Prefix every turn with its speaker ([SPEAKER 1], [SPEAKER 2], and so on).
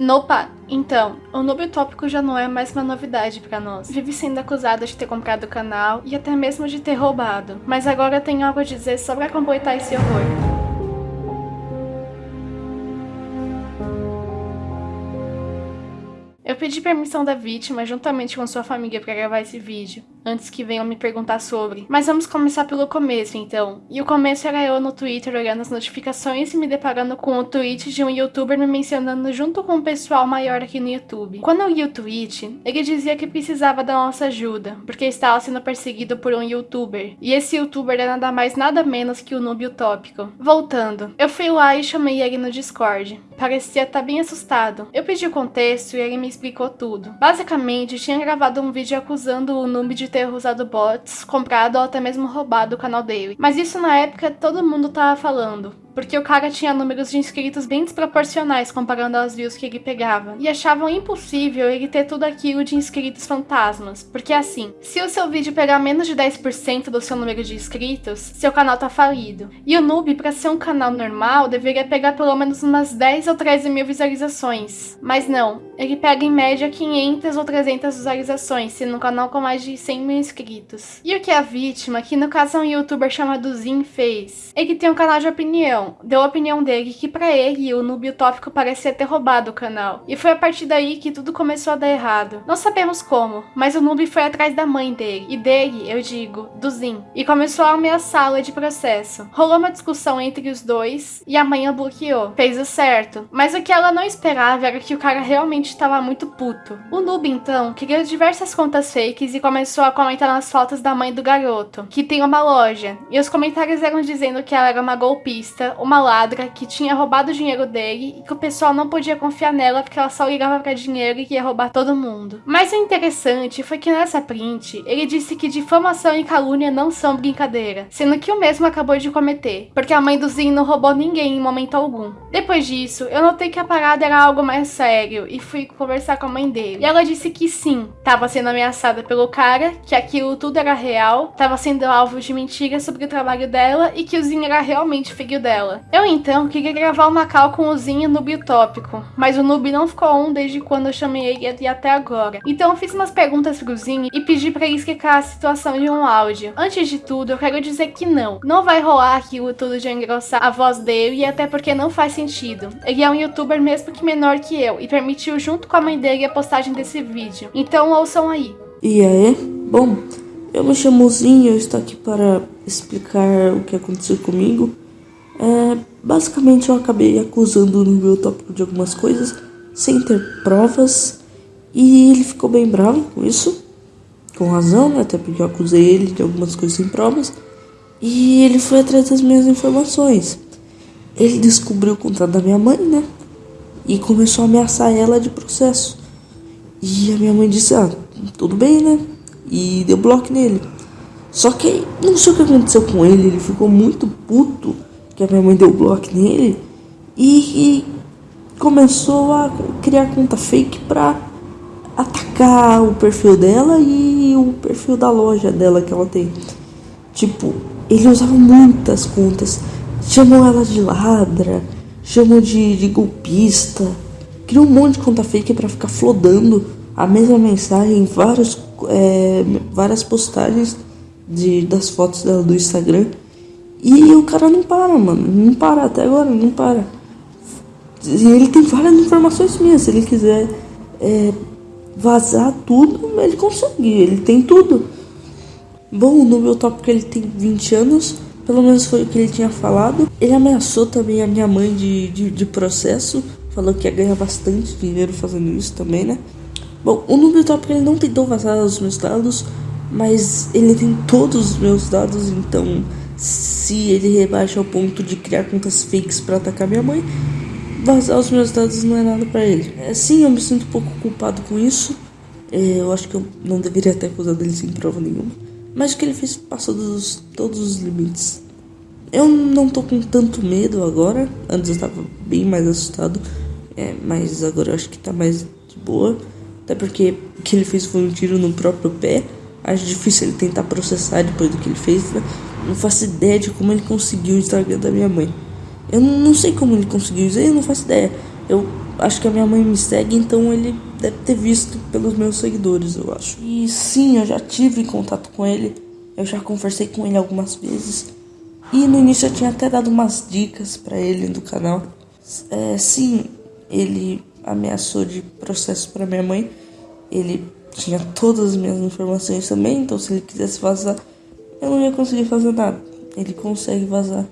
[SPEAKER 1] Nopa! Então, o noob tópico já não é mais uma novidade para nós. Vive sendo acusado de ter comprado o canal e até mesmo de ter roubado. Mas agora tenho algo a dizer só pra completar esse horror. Eu pedi permissão da vítima juntamente com sua família para gravar esse vídeo, antes que venham me perguntar sobre. Mas vamos começar pelo começo então. E o começo era eu no Twitter olhando as notificações e me deparando com o tweet de um youtuber me mencionando junto com um pessoal maior aqui no YouTube. Quando eu li o tweet, ele dizia que precisava da nossa ajuda, porque estava sendo perseguido por um youtuber. E esse youtuber era nada mais nada menos que o Noob Utópico. Voltando, eu fui lá e chamei ele no Discord. Parecia estar tá bem assustado. Eu pedi o contexto e ele me explicou tudo. Basicamente, tinha gravado um vídeo acusando o Noob de ter usado bots, comprado ou até mesmo roubado o canal dele. Mas isso na época todo mundo tava falando porque o cara tinha números de inscritos bem desproporcionais comparando aos views que ele pegava, e achavam impossível ele ter tudo aquilo de inscritos fantasmas, porque assim, se o seu vídeo pegar menos de 10% do seu número de inscritos, seu canal tá falido. E o Noob, para ser um canal normal, deveria pegar pelo menos umas 10 ou 13 mil visualizações. Mas não, ele pega em média 500 ou 300 visualizações, sendo um canal com mais de 100 mil inscritos. E o que a vítima, que no caso é um youtuber chamado Zin, fez? Ele tem um canal de opinião, então, deu a opinião dele que para ele o noob utópico parecia ter roubado o canal. E foi a partir daí que tudo começou a dar errado. Não sabemos como, mas o noob foi atrás da mãe dele, e dele, eu digo, do Zin, e começou a ameaçá-la de processo. Rolou uma discussão entre os dois e a mãe a bloqueou. Fez o certo. Mas o que ela não esperava era que o cara realmente estava muito puto. O noob então criou diversas contas fakes e começou a comentar nas fotos da mãe do garoto, que tem uma loja. E os comentários eram dizendo que ela era uma golpista uma ladra que tinha roubado o dinheiro dele e que o pessoal não podia confiar nela porque ela só ligava para dinheiro e ia roubar todo mundo. Mas o interessante foi que nessa print ele disse que difamação e calúnia não são brincadeira, sendo que o mesmo acabou de cometer, porque a mãe do Zin não roubou ninguém em momento algum. Depois disso, eu notei que a parada era algo mais sério e fui conversar com a mãe dele. E ela disse que sim, estava sendo ameaçada pelo cara, que aquilo tudo era real, estava sendo alvo de mentiras sobre o trabalho dela e que o Zin era realmente filho dela Eu então queria gravar uma cal com o Zinho no Bitópico, mas o Noob não ficou on desde quando eu chamei ele e até agora. Então eu fiz umas perguntas pro Zinho e pedi para ele explicar a situação de um áudio. Antes de tudo, eu quero dizer que não, não vai rolar aquilo tudo de engrossar a voz dele e até porque não faz sentido. Ele é um youtuber mesmo que menor que eu e permitiu junto com a mãe dele a postagem desse vídeo. Então ouçam aí.
[SPEAKER 2] E aí? Bom, eu me chamo Zinho, eu estou aqui para explicar o que aconteceu comigo. É, basicamente eu acabei acusando no meu tópico de algumas coisas sem ter provas e ele ficou bem bravo com isso, com razão, né? até porque eu acusei ele de algumas coisas sem provas e ele foi atrás das minhas informações. Ele descobriu o contrato da minha mãe, né? E começou a ameaçar ela de processo. E a minha mãe disse: Ah, tudo bem, né? E deu bloco nele. Só que não sei o que aconteceu com ele, ele ficou muito puto que a minha mãe deu bloco nele e, e começou a criar conta fake pra atacar o perfil dela e o perfil da loja dela que ela tem. Tipo, ele usava muitas contas, chamou ela de ladra, chamou de, de golpista, criou um monte de conta fake para ficar flodando a mesma mensagem em vários, é, várias postagens de, das fotos dela do Instagram. E o cara não para, mano. Não para até agora, não para. E ele tem várias informações minhas. Se ele quiser é, vazar tudo, ele consegue. Ele tem tudo. Bom, no meu tópico ele tem 20 anos. Pelo menos foi o que ele tinha falado. Ele ameaçou também a minha mãe de, de, de processo. Falou que ia ganhar bastante dinheiro fazendo isso também, né? Bom, o número tópico ele não tentou vazar os meus dados. Mas ele tem todos os meus dados, então se ele rebaixa ao ponto de criar contas fakes para atacar minha mãe, vazar os meus dados não é nada para ele. É, sim, eu me sinto um pouco culpado com isso. É, eu acho que eu não deveria ter acusado ele sem prova nenhuma. Mas o que ele fez passou dos, todos os limites. Eu não tô com tanto medo agora. Antes eu tava bem mais assustado. É, mas agora eu acho que tá mais de boa. Até porque o que ele fez foi um tiro no próprio pé. Acho difícil ele tentar processar depois do que ele fez, né? Não faço ideia de como ele conseguiu o Instagram da minha mãe. Eu não sei como ele conseguiu isso, eu não faço ideia. Eu acho que a minha mãe me segue, então ele deve ter visto pelos meus seguidores, eu acho. E sim, eu já tive contato com ele, eu já conversei com ele algumas vezes. E no início eu tinha até dado umas dicas para ele do canal. É, sim, ele ameaçou de processo para minha mãe. Ele tinha todas as minhas informações também, então se ele quisesse vazar, eu não ia conseguir fazer nada. Ele consegue vazar